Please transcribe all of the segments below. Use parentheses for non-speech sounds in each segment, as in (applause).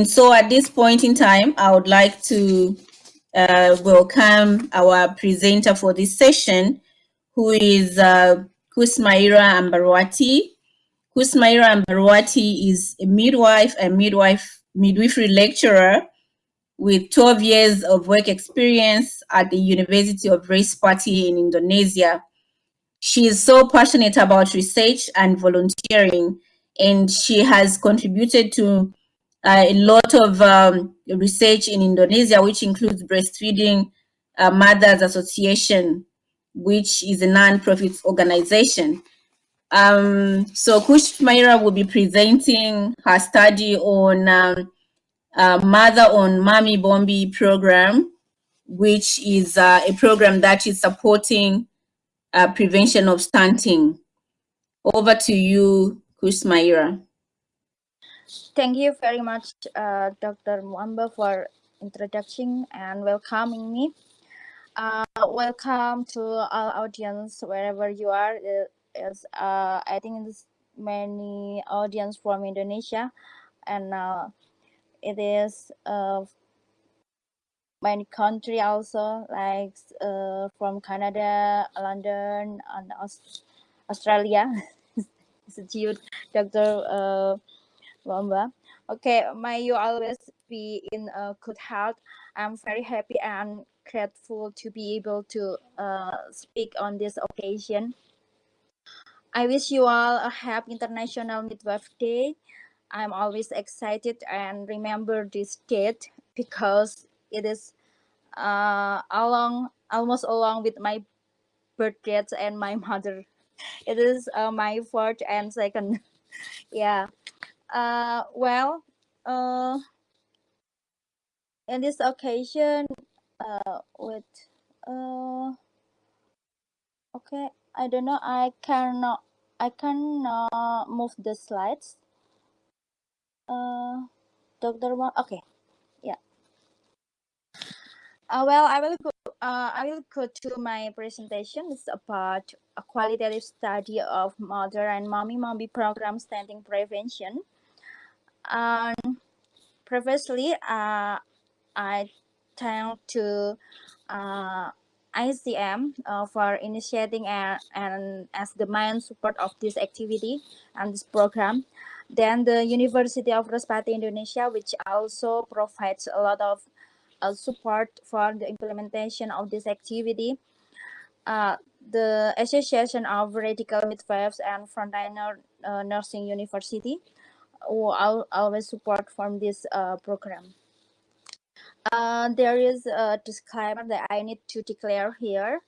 And so at this point in time, I would like to uh, welcome our presenter for this session, who is uh, Kusmaira Ambarwati. Kusmaira Ambarwati is a midwife, a midwife, midwifery lecturer with 12 years of work experience at the University of Respati in Indonesia. She is so passionate about research and volunteering, and she has contributed to uh, a lot of um, research in Indonesia, which includes Breastfeeding uh, Mothers Association, which is a non-profit organization. Um, so Kusmaira will be presenting her study on um, uh, Mother on Mommy Mombi program, which is uh, a program that is supporting uh, prevention of stunting. Over to you, Kusmaira. Thank you very much, uh, Dr. Mwamba, for introduction and welcoming me. Uh, welcome to all audience wherever you are. Is uh, I think there's many audience from Indonesia, and uh, it is uh, many country also like uh, from Canada, London, and Aust Australia. (laughs) it's a Dr. Lomba. Okay, may you always be in a good health. I'm very happy and grateful to be able to uh, speak on this occasion. I wish you all a happy International Midwife Day. I'm always excited and remember this date because it is uh, along almost along with my birth date and my mother. It is uh, my fourth and second. (laughs) yeah. Uh, well, uh, in this occasion, uh, with uh, okay, I don't know. I cannot. I cannot move the slides. Uh, Doctor One. Okay, yeah. Uh, well, I will go. Uh, I will go to my presentation. It's about a qualitative study of mother and mommy mommy program stunting prevention. Um, previously, uh, I thanked to uh, ICM uh, for initiating and, as the main support of this activity and this program. Then the University of Respati Indonesia, which also provides a lot of uh, support for the implementation of this activity. Uh, the Association of Radical Midwives and Frontliner uh, Nursing University will always support from this uh, program. Uh, there is a disclaimer that I need to declare here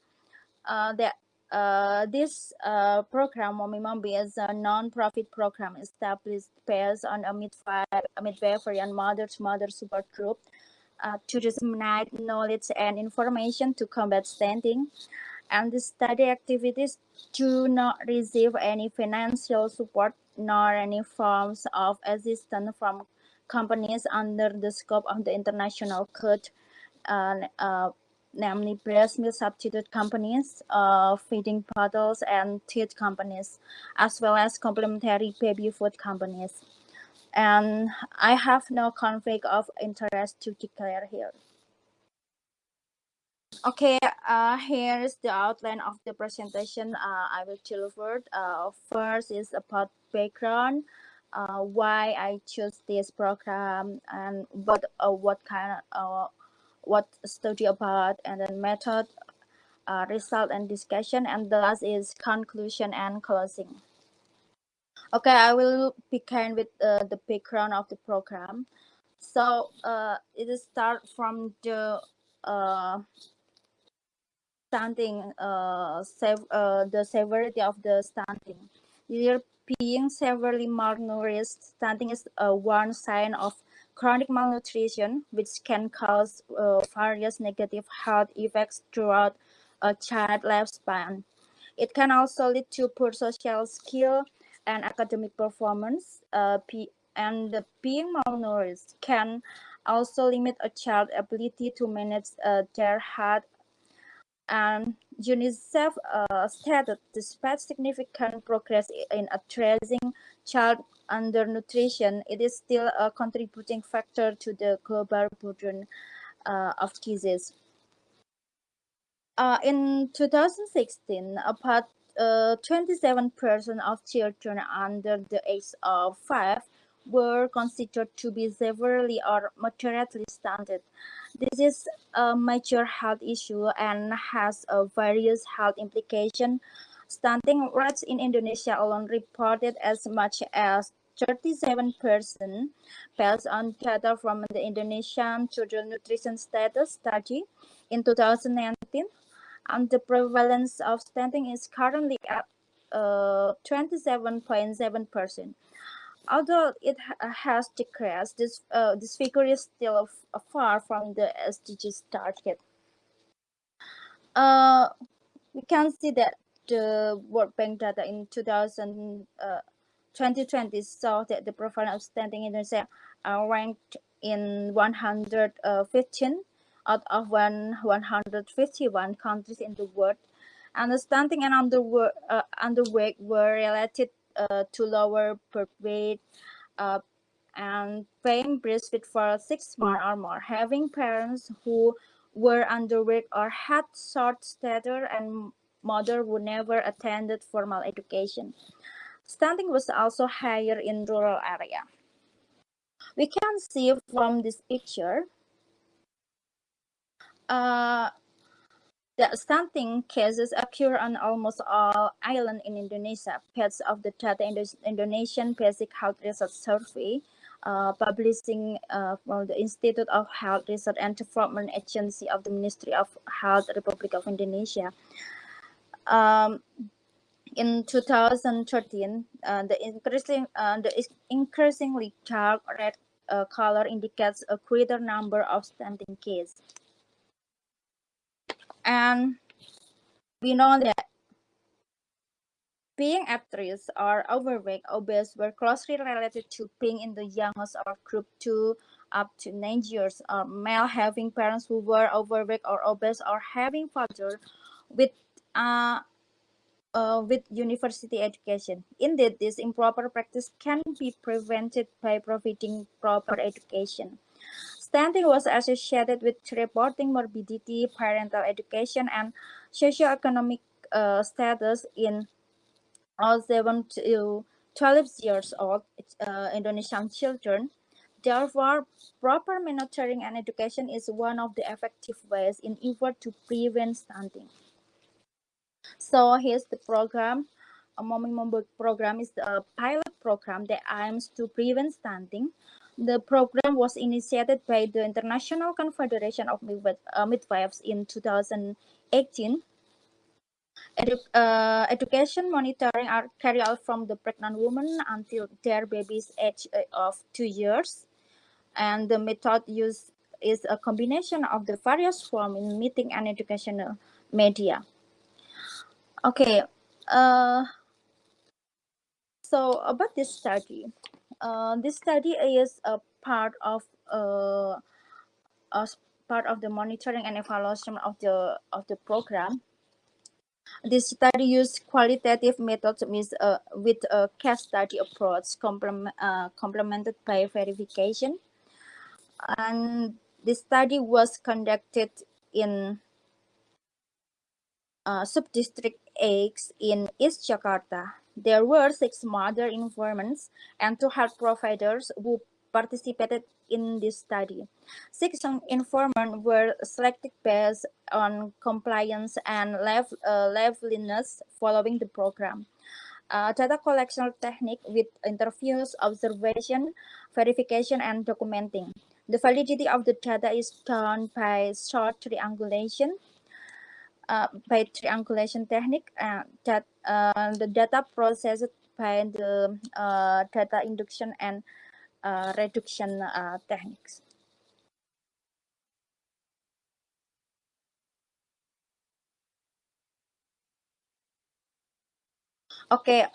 uh, that uh, this uh, program, Mommy Mombi, is a non-profit program established based on a midwifery mother-to-mother support group uh, to disseminate knowledge and information to combat stunting. And the study activities do not receive any financial support nor any forms of assistance from companies under the scope of the international code, uh, uh, namely breast milk substitute companies, uh, feeding bottles and teats companies, as well as complementary baby food companies. And I have no conflict of interest to declare here. Okay, uh, here is the outline of the presentation uh, I will deliver. Uh, first is about background, uh, why I choose this program and what uh, what kind of uh, what study about and then method, uh, result and discussion and the last is conclusion and closing. Okay, I will begin with uh, the background of the program. So uh, it start from the stunting, uh, uh, the severity of the stunting. Either being severely malnourished, stunting is uh, one sign of chronic malnutrition, which can cause uh, various negative health effects throughout a child lifespan. It can also lead to poor social skill and academic performance. Uh, and being malnourished can also limit a child's ability to manage uh, their health and UNICEF uh, stated despite significant progress in addressing child undernutrition, it is still a contributing factor to the global burden uh, of disease. Uh, in 2016, about 27% of children under the age of 5 were considered to be severely or moderately stunted. This is a major health issue and has various health implications. Stunting rates in Indonesia alone reported as much as 37% based on data from the Indonesian Children Nutrition Status Study in 2019 and the prevalence of stunting is currently at 27.7%. Uh, Although it ha has decreased, this, uh, this figure is still far from the SDGs target. Uh, we can see that the World Bank data in 2000, uh, 2020 saw that the prevalence of stunting in Indonesia are ranked in 115 out of one, 151 countries in the world. And the stunting and underweight, uh, were related uh, to lower birth weight uh, and being breastfed for six months or more. Having parents who were underweight or had short stature and mother who never attended formal education. Stunting was also higher in rural area. We can see from this picture uh, the stunting cases occur on almost all islands in Indonesia. Parts of the data Indonesian Basic Health Research Survey, uh, publishing uh, from the Institute of Health Research and Development Agency of the Ministry of Health, Republic of Indonesia. Um, in 2013, uh, the increasing uh, the increasingly dark red uh, color indicates a greater number of stunting cases. And we know that being at risk or overweight, obese were closely related to being in the youngest or group 2 up to 9 years, or male having parents who were overweight or obese, or having father with uh, uh, with university education. Indeed, this improper practice can be prevented by providing proper education. Stunting was associated with reporting morbidity, parental education, and socioeconomic uh, status in all 7 to 12 years old uh, Indonesian children. Therefore, proper monitoring and education is one of the effective ways in effort to prevent stunting. So here's the program. A Mommy Mom program is a pilot program that aims to prevent stunting. The program was initiated by the International Confederation of uh, Midwives in 2018. Edu uh, education monitoring are carried out from the pregnant woman until their baby's age uh, of two years. And the method used is a combination of the various forms in meeting and educational media. Okay, uh, so about this study, uh, this study is a part of uh, part of the monitoring and evaluation of the of the program. This study used qualitative methods with, uh, with a case study approach complement, uh, complemented by verification. And this study was conducted in uh, subdistrict X in East Jakarta. There were six mother informants and two health providers who participated in this study. Six informants were selected based on compliance and uh, liveliness following the program. Uh, data collection technique with interviews, observation, verification, and documenting. The validity of the data is done by short triangulation uh, by triangulation technique uh, that uh, the data processed by the uh, data induction and uh, reduction techniques. Okay,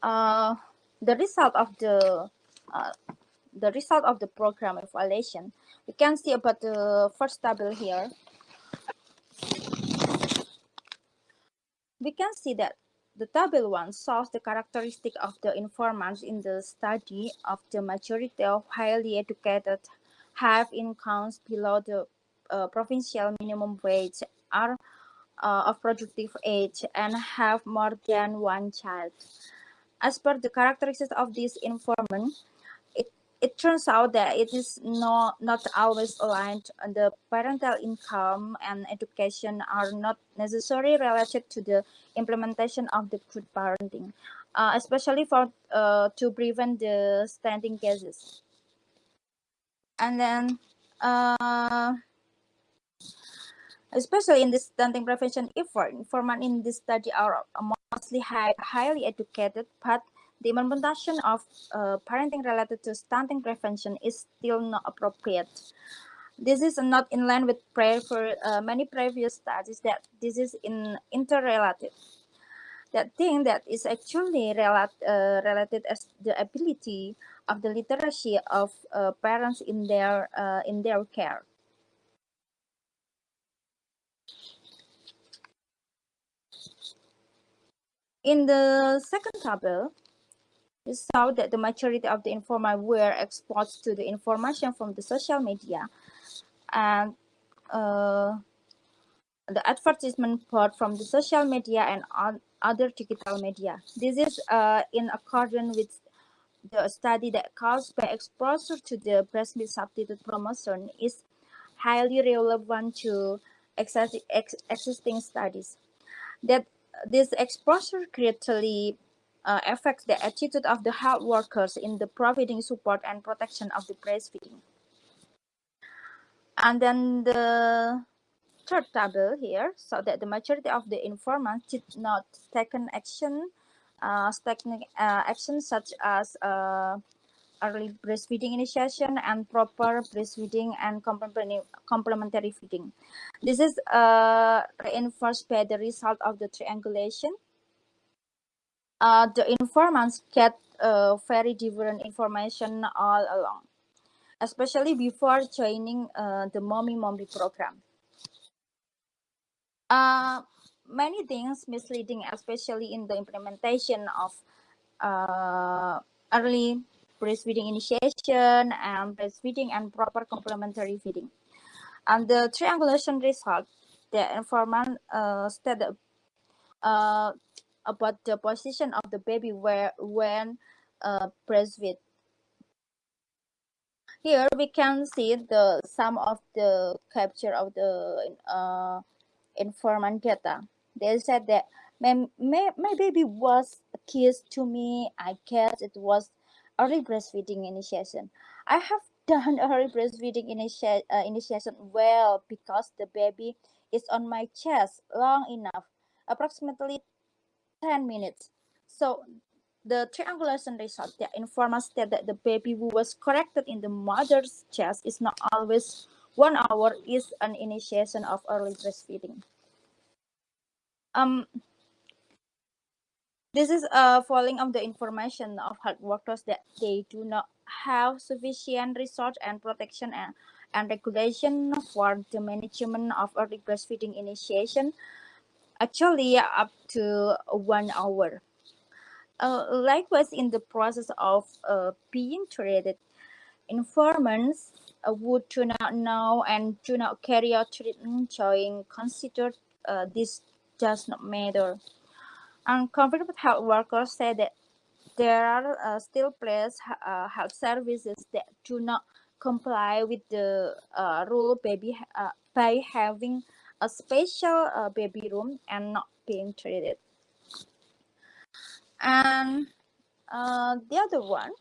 the result of the the result of the program evaluation, you can see about the first table here. We can see that the table one shows the characteristic of the informants in the study of the majority of highly educated have incomes below the uh, provincial minimum wage are uh, of productive age and have more than one child. As per the characteristics of this informant, it turns out that it is not, not always aligned and the parental income and education are not necessarily related to the implementation of the good parenting, uh, especially for uh, to prevent the stunting cases. And then, uh, especially in this stunting prevention effort, informant in this study are mostly high, highly educated, but the implementation of uh, parenting related to stunting prevention is still not appropriate. This is not in line with prior, for, uh, many previous studies that this is in interrelated. That thing that is actually relat, uh, related as the ability of the literacy of uh, parents in their uh, in their care. In the second table, we saw that the majority of the informal were exposed to the information from the social media and uh, the advertisement part from the social media and on other digital media. This is uh, in accordance with the study that caused by exposure to the breast milk substitute promotion is highly relevant to existing studies. That this exposure greatly uh, affects the attitude of the health workers in the providing support and protection of the breastfeeding. And then the third table here, so that the majority of the informants did not take an action, uh, taking, uh, action such as uh, early breastfeeding initiation and proper breastfeeding and complementary, feeding. This is uh, reinforced by the result of the triangulation uh, the informants get uh, very different information all along, especially before joining uh, the Mommy Mommy program. Uh, many things misleading, especially in the implementation of uh, early breastfeeding initiation and breastfeeding and proper complementary feeding. And the triangulation result, the informant uh, stated uh, about the position of the baby where when uh, breastfeed. Here we can see the some of the capture of the uh, informant data. They said that my, my, my baby was kissed to me. I guess it was early breastfeeding initiation. I have done (laughs) early breastfeeding initi uh, initiation well because the baby is on my chest long enough, approximately 10 minutes. So the triangulation result, the informants state that the baby who was corrected in the mother's chest is not always one hour is an initiation of early breastfeeding. Um, this is a falling of the information of health workers that they do not have sufficient resource and protection and, and regulation for the management of early breastfeeding initiation actually up to one hour. Uh, likewise, in the process of uh, being treated, informants uh, would do not know and do not carry out treatment showing considered uh, this does not matter. And comfortable health workers say that there are uh, still places uh, health services that do not comply with the rule baby by having a special uh, baby room and not being treated. And uh, the other one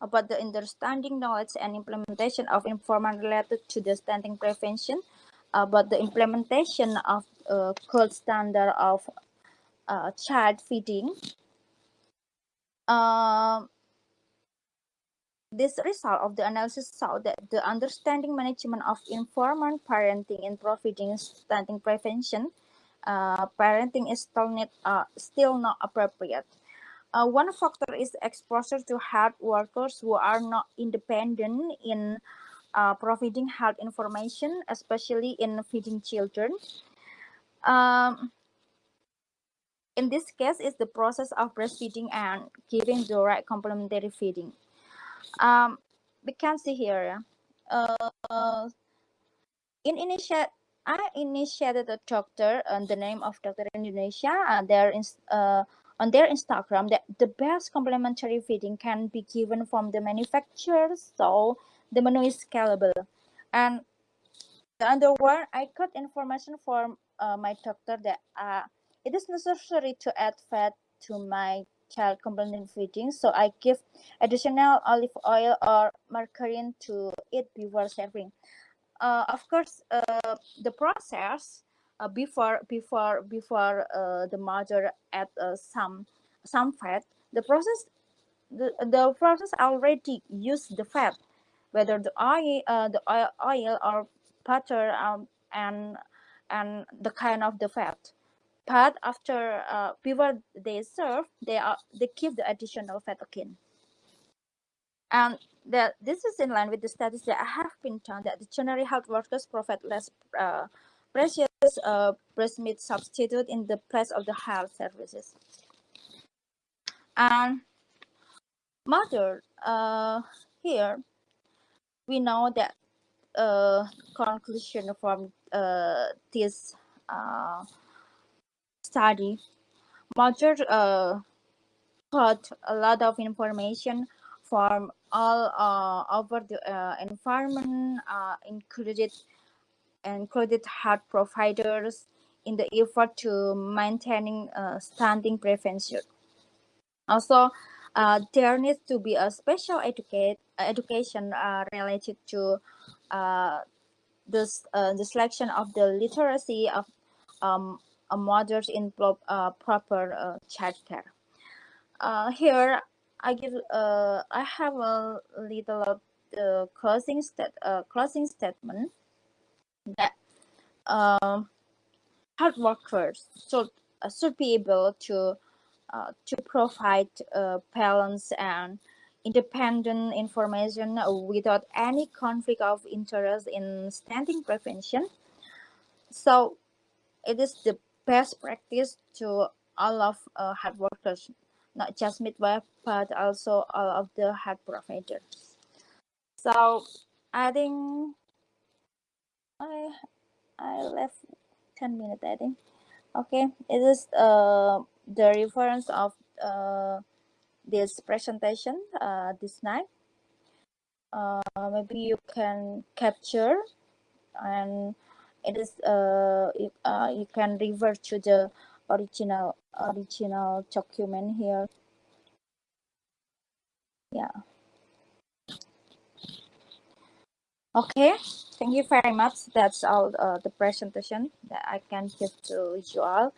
about the understanding knowledge and implementation of information related to the stunting prevention about the implementation of uh, gold standard of uh, child feeding. Uh, this result of the analysis showed that the understanding management of informant parenting and providing stunting prevention uh, parenting is still not, uh, still not appropriate. Uh, one factor is exposure to health workers who are not independent in uh, providing health information, especially in feeding children. Um, in this case, it's the process of breastfeeding and giving the right complementary feeding. Um, we can see here, uh, in initiate, I initiated a doctor and the name of Doctor Indonesia. There is uh, on their Instagram that the best complementary feeding can be given from the manufacturer, so the menu is scalable. And the other one, I got information from uh, my doctor that uh, it is necessary to add fat to my child complementary feeding, so I give additional olive oil or margarine to eat before serving. Uh, of course, uh, the process uh, before before before uh, the mother add uh, some some fat, the process the, the process already use the fat, whether the oil uh, the oil, oil or butter um, and and the kind of the fat but after uh, before they serve they are they keep the additional fat again and that this is in line with the studies that have been done that the general health workers provide less uh, precious uh, breast milk substitute in the place of the health services. And mother uh, here we know that uh, conclusion from uh, this uh, study. Mother uh, got a lot of information from all uh, over the uh, environment, uh, included included health providers in the effort to maintaining uh, stunting prevention. Also, uh, there needs to be a special educate education uh, related to this the selection of the literacy of um, mothers in uh, proper uh, childcare. Uh, here, I give uh, I have a little closing stat uh, closing statement that uh, hard workers should uh, should be able to uh, to provide uh, balance and independent information without any conflict of interest in stunting prevention. So it is the best practice to all of uh, health workers, not just midwife, but also all of the health providers. So I think I I left 10 minutes, I think. Okay, it is uh, the reference of uh, this presentation uh, this night. Uh, maybe you can capture and it is uh, you, uh, you can revert to the original original document here. Yeah. Okay thank you very much. That's all uh, the presentation that i can give to you all.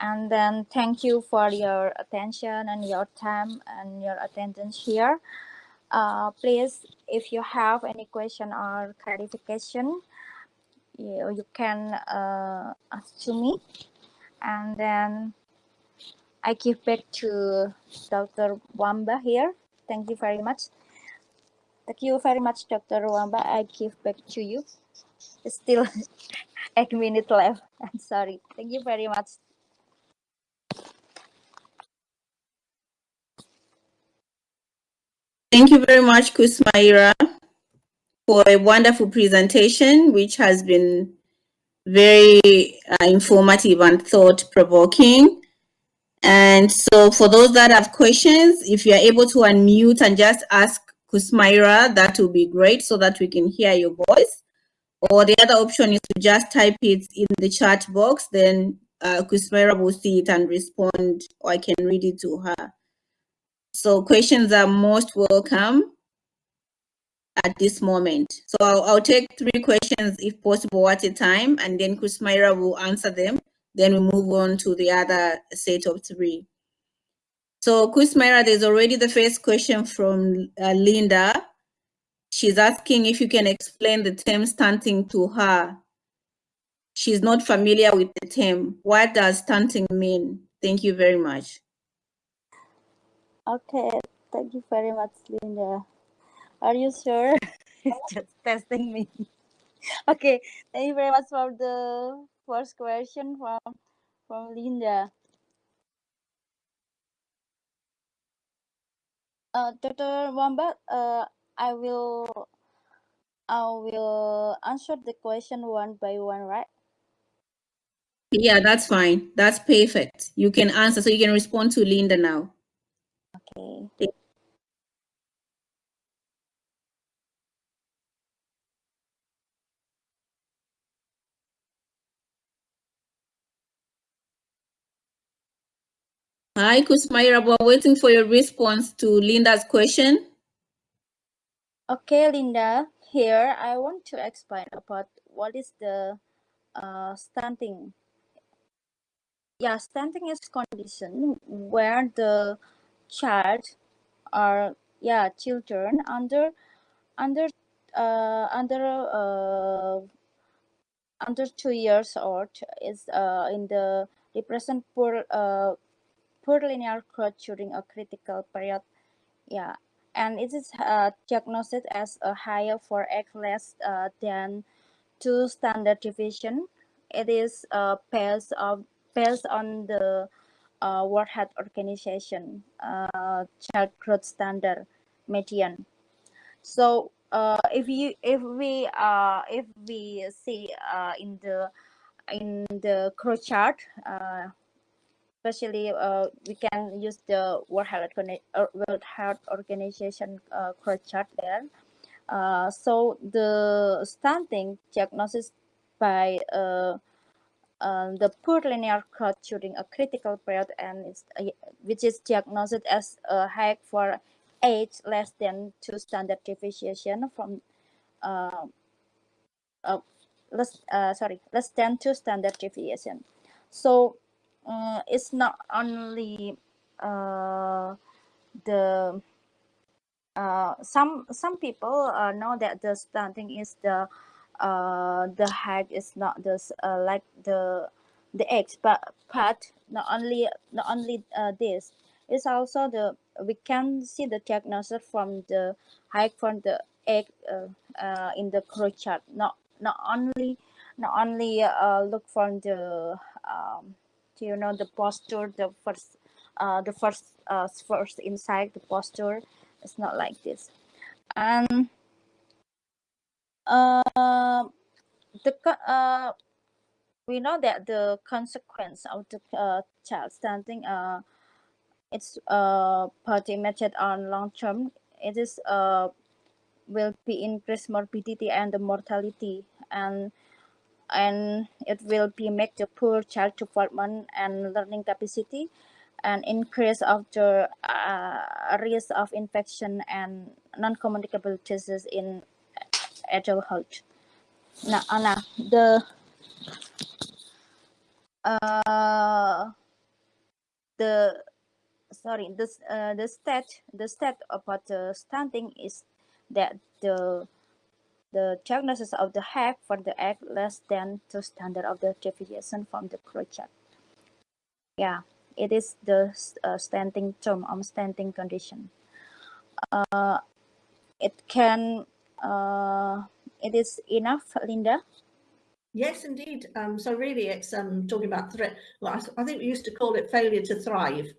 And then thank you for your attention and your time and your attendance here. Uh, please if you have any question or clarification you, you can uh, ask to me and then I give back to Dr. Wamba here. Thank you very much. Thank you very much, Dr. Wamba. I give back to you. Still (laughs) eight minutes left. (laughs) I'm sorry. Thank you very much. Thank you very much, Kusmaira for a wonderful presentation, which has been very uh, informative and thought-provoking. And so for those that have questions, if you're able to unmute and just ask Kusmaira, that will be great so that we can hear your voice. Or the other option is to just type it in the chat box, then uh, Kusmaira will see it and respond, or I can read it to her. So questions are most welcome at this moment. So I'll, I'll, take three questions if possible at a time, and then Kusmaira will answer them. Then we move on to the other set of three. So Kusmaira, there's already the first question from uh, Linda. She's asking if you can explain the term stunting to her. She's not familiar with the term. What does stunting mean? Thank you very much. Okay, thank you very much, Linda. Are you sure? it's (laughs) just testing me. okay, thank you very much for the first question from from Linda. Uh, Dr. Wamba, uh, I will I will answer the question one by one, right? Yeah, that's fine. That's perfect. You can answer, so you can respond to Linda now. Okay. Hi, Kusmaira, we're waiting for your response to Linda's question. Okay, Linda, here I want to explain about what is the uh, stunting. Yeah, stunting is condition where the child or yeah children under under uh, under uh, under two years old is uh, in the represent poor uh, poor linear growth during a critical period. Yeah, and it is uh, diagnosed as a height for age less uh, than two standard deviation. It is uh, based of based on the uh, World Health Organization uh, child growth standard median. So uh, if you if we uh, if we see uh, in the in the growth chart, uh, especially uh, we can use the World Health, uh, World Health Organization uh, growth chart there. Uh, so the stunting diagnosis by uh, uh, the poor linear growth during a critical period and uh, which is diagnosed as a height for age less than two standard deviation from uh, uh, less uh, sorry less than two standard deviation so uh, it's not only uh, the uh, some some people uh, know that the stunting is the uh, the height is not this uh, like the the eggs but but not only not only uh, this. It's also the we can see the diagnosis from the height from the egg uh, uh, in the growth chart. Not not only not only uh, look from the um, you know the posture the first uh, the first uh, first inside the posture. It's not like this. And uh, the uh, we know that the consequence of the uh, child stunting uh, it's uh, pretty measured on long term. It is uh, will be increased morbidity and the mortality. And and it will be make the poor child development and learning capacity and increase of the uh, risk of infection and non-communicable diseases in adulthood. Now, now the uh, the sorry this uh, the stat the stat about the stunting is that the the diagnosis of the head for the egg less than the standard of the deviation from the growth chart. Yeah, it is the uh, stunting term or stunting condition. Uh, it can, uh, it is enough, Linda? Yes, indeed. Um, so really it's um, talking about threat. Well, I, I, think we used to call it failure to thrive,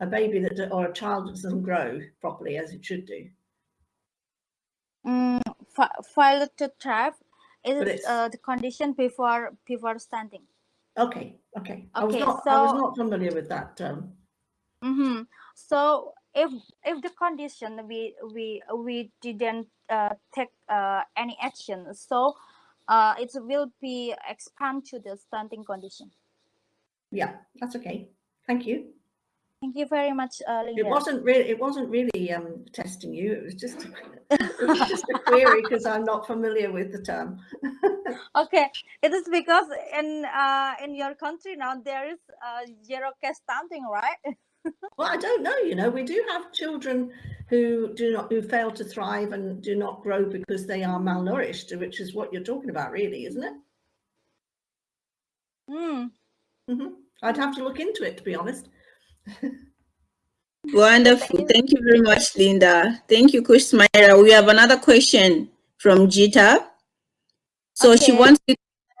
a baby that or a child that doesn't grow properly as it should do. Mm, failure to thrive is uh, the condition before before stunting. Okay, okay. I was not so, I was not familiar with that term. Mm-hmm. So if if the condition we we we didn't uh, take uh, any action, so uh, it will be expand to the stunting condition. Yeah, that's okay. Thank you. Thank you very much, uh, It wasn't really. It wasn't really um, testing you. It was just. A, it was just a query because I'm not familiar with the term. (laughs) okay, it is because in uh, in your country now there is uh, zero case stunting, right? (laughs) well, I don't know. You know, we do have children who do not who fail to thrive and do not grow because they are malnourished, which is what you're talking about, really, isn't it? Hmm. Mm -hmm. I'd have to look into it, to be honest. Wonderful. Thank you very much, Linda. Thank you, Kusmaira. We have another question from Gita. So okay. she wants to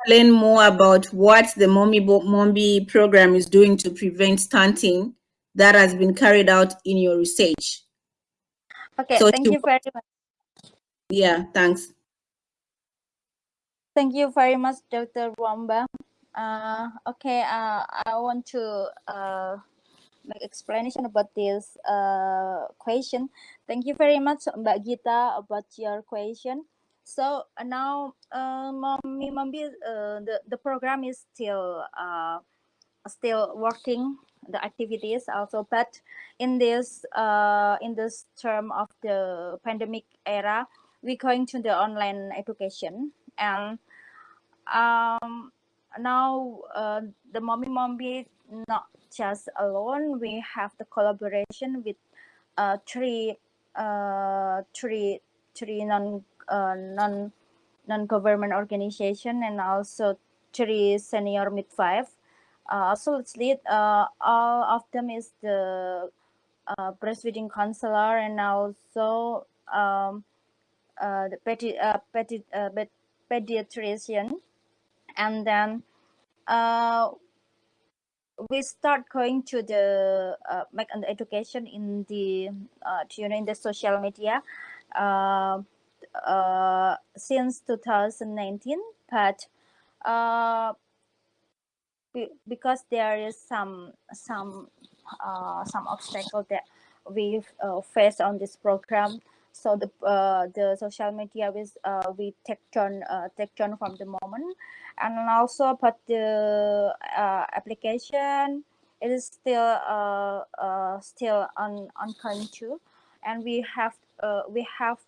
learn more about what the Mommy Mombi program is doing to prevent stunting that has been carried out in your research. Okay, So thank she- you very much. Yeah, thanks. Thank you very much, Dr. Wamba. Uh, okay, uh, I want to uh, explanation about this uh, question. Thank you very much, Mbak Gita, about your question. So uh, now, uh, mommy, mommy, uh, the the program is still uh, still working the activities also, but in this uh, in this term of the pandemic era, we going to the online education and um now uh, the mommy mommy not just alone. We have the collaboration with uh three uh three three non uh, non non-government organization and also three senior midwife uh, it's lead uh, all of them is the uh, breastfeeding counselor and also um, uh, the pedi- uh, pedi- uh, ped- pediatrician. And then uh, we start going to the uh, make an education in the uh, you know in the social media. Uh, uh, since 2019 but uh, be- because there is some some uh, some obstacle that we uh, face on this program so the uh, the social media is uh, we take turn uh, take turn from the moment. And also but the uh, application. It is still uh, uh, still on too. And we have we have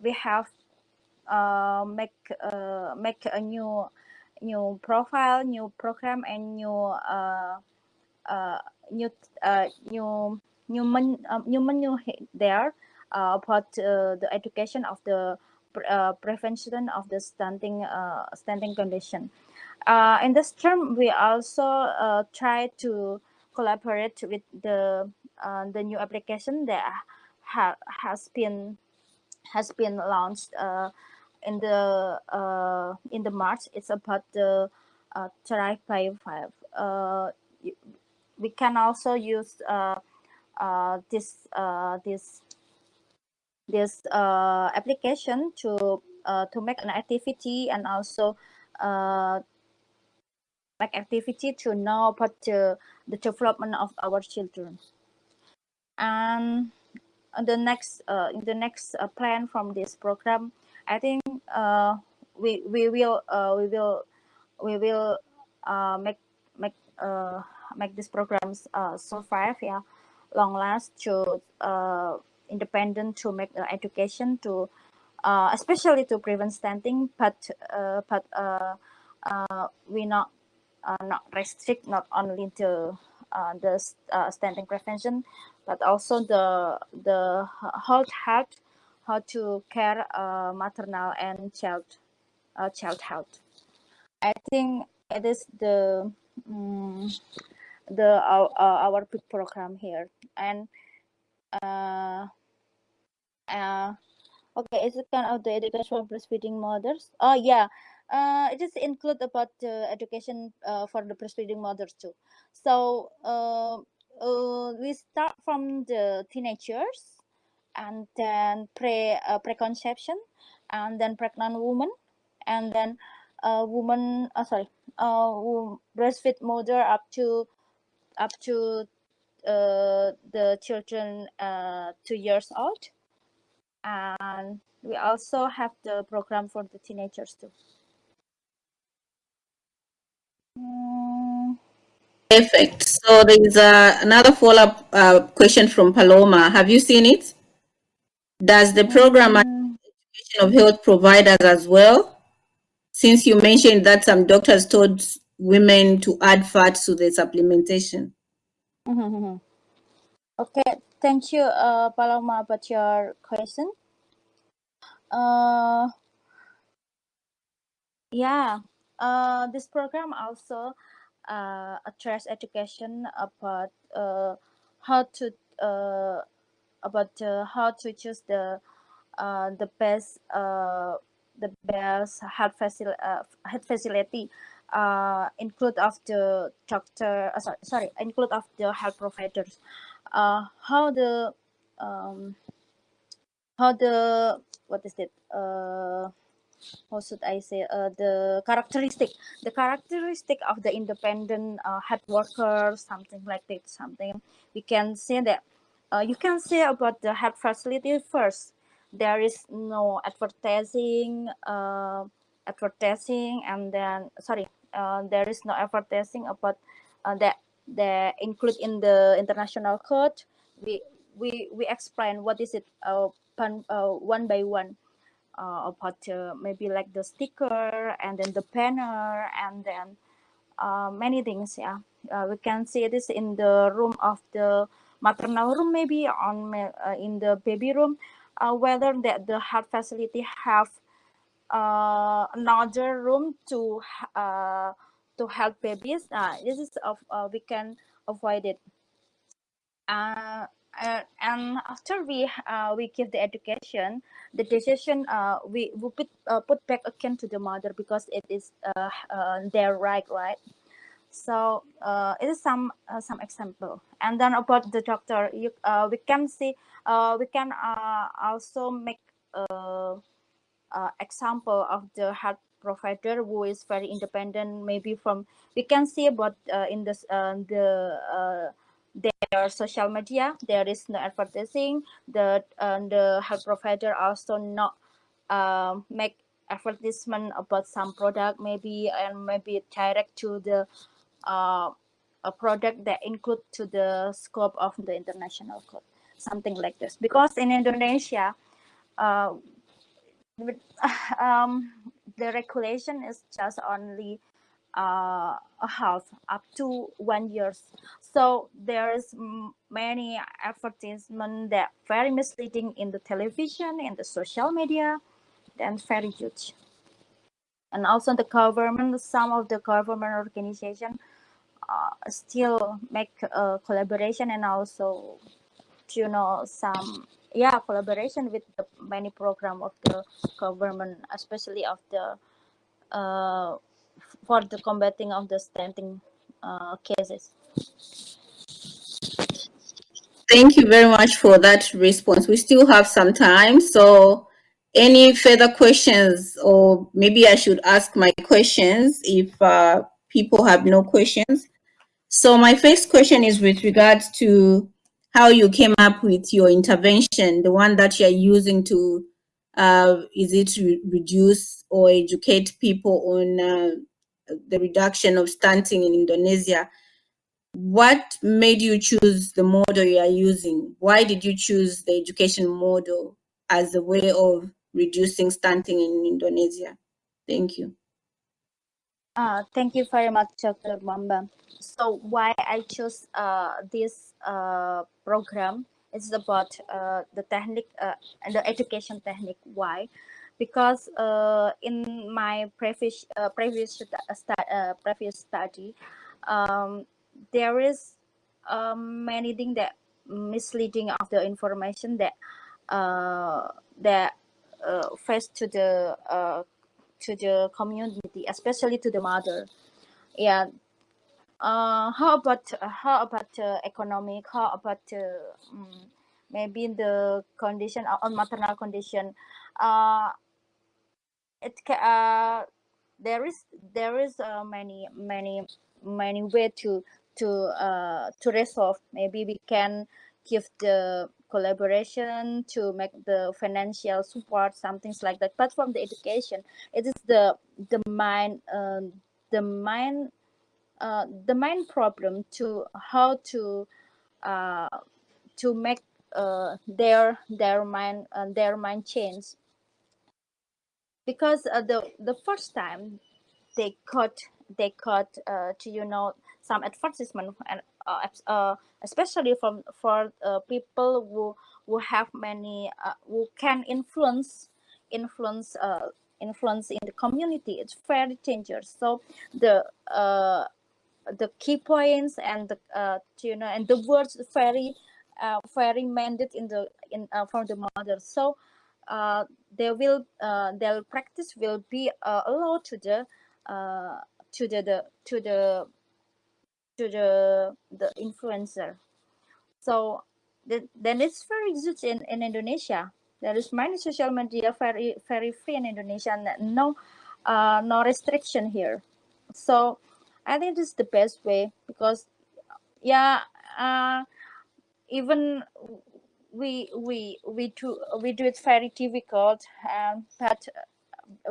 we have make make a new new profile new program and new new new new men, uh, new menu there about uh, the education of the uh, prevention of the stunting uh, stunting condition. Uh, in this term, we also uh, try to collaborate with the uh, the new application that ha- has been has been launched uh, in the uh, in the March. It's about the uh, Thrive by Five. Uh, we can also use uh, uh, this uh, this this uh, application to uh, to make an activity and also uh, make activity to know about the, the development of our children. And the next uh, in the next uh, plan from this program, I think uh, we we will uh, we will we will uh, make make uh, make these programs uh, survive yeah long last to uh, independent to make uh, education to uh, especially to prevent stunting but uh, but we not not restrict not only to the stunting prevention but also the the health health how to care uh, maternal and child uh, child health. I think it is the um, the our, our big program here. And uh, uh, okay it's kind of the education for breastfeeding mothers? Oh yeah. Uh, it just include about the education uh, for the breastfeeding mothers too. So uh, uh, we start from the teenagers and then pre uh, preconception and then pregnant woman and then uh, woman uh, sorry uh, breastfeed mother up to up to uh, the children uh, two years old and we also have the program for the teenagers too Mm, Perfect. So there is uh, another follow-up uh, question from Paloma. Have you seen it? Does the program mm, education of health providers as well? Since you mentioned that some doctors told women to add fat to the supplementation. Mhm. okay thank you uh, paloma about your question uh, yeah uh, this program also uh, address education about uh, how to uh, about uh, how to choose the uh, the best uh, the best health facility uh, health facility uh, include of the doctor uh, sorry, sorry include of the health providers. Uh, how the um, how the what is it uh how should I say uh, the characteristic the characteristic of the independent uh, head worker something like that something. We can say that uh, you can say about the health facility first. There is no advertising uh, advertising and then sorry uh, there is no advertising about uh, that that include in the international code we we we explain what is it uh, pan, uh one by one uh, about uh, maybe like the sticker and then the banner and then uh, many things yeah. Uh, we can see this in the room of the maternal room maybe on in the baby room. Whether that the health facility have uh, another room to uh, to help babies. Uh, this is of uh, we can avoid it. Uh, uh, and after we uh, we give the education the decision uh, we we put put back again to the mother because it is their right right? So uh, it is some some example. And then about the doctor you we can see we can also make uh, uh, example of the health provider who is very independent maybe from we can see about uh, in this uh, the uh, their social media there is no advertising the uh, the health provider also not um, make advertisement about some product maybe and maybe direct to the uh, a product that include to the scope of the international code something like this. Because in indonesia uh, (laughs) um, the regulation is just only uh, a half up to one years. So there's many advertisement that very misleading in the television, in the social media, and very huge. And also the government, some of the government organization uh, still make a collaboration and also, you know, some yeah collaboration with the many program of the government, especially of the uh, for the combating of the stunting uh, cases. Thank you very much for that response. We still have some time, so any further questions, or maybe I should ask my questions if uh, people have no questions. So my first question is with regards to how you came up with your intervention, the one that you're using to, uh, is it re reduce or educate people on uh, the reduction of stunting in Indonesia. What made you choose the model you are using? Why did you choose the education model as a way of reducing stunting in Indonesia? Thank you. Uh, thank you very much, Dr. Mombi. So why I chose uh, this uh, program is about uh, the technique uh, and the education technique. Why? because uh, in my previous previous previous study, um, there is um, many things that misleading of the information that that face to the to the community, especially to the mother. Yeah. Uh, how about how about uh, economic? How about uh, um, maybe the condition on maternal condition? Uh, it uh, there is there is uh, many many many way to to uh, to resolve maybe we can give the collaboration to make the financial support some things like that but from the education it is the the main uh, the main uh, the main problem to how to uh, to make uh, their their mind uh, their mind change. Because uh, the the first time they cut they uh, to you know some advertisement and especially from for people who who have many who can influence influence influence in the community. It's very dangerous so the uh, the key points and the uh, you know and the words very uh, very mandate in the in uh, from the mother. So uh, they will uh, their practice will be uh, allowed to the uh, to the, the to the to the the influencer. So the, then it's very good in, in indonesia. There is many social media very very free in Indonesia no uh, no restriction here. So I think this is the best way because yeah uh, even we we we do we do it very difficult um, but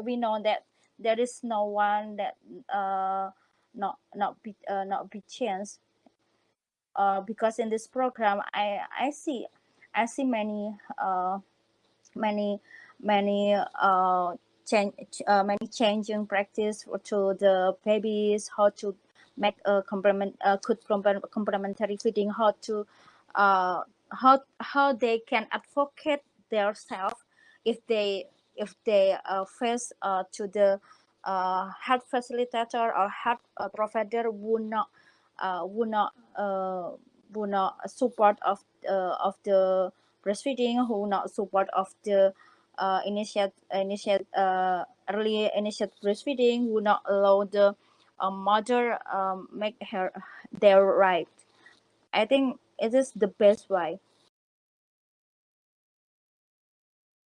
we know that there is no one that uh, not not be uh, not be chance. Uh, because in this program I I see I see many uh, many many uh, change uh, many changing practice to the babies how to make a complement uh, good complementary feeding how to uh, how how they can advocate themselves if they if they uh, face uh, to the uh, health facilitator or health provider would not would not would not support of of the breastfeeding who not support of the uh, initiate initiate uh, early initiate breastfeeding would not allow the uh, mother um, make her their right. I think it is the best way.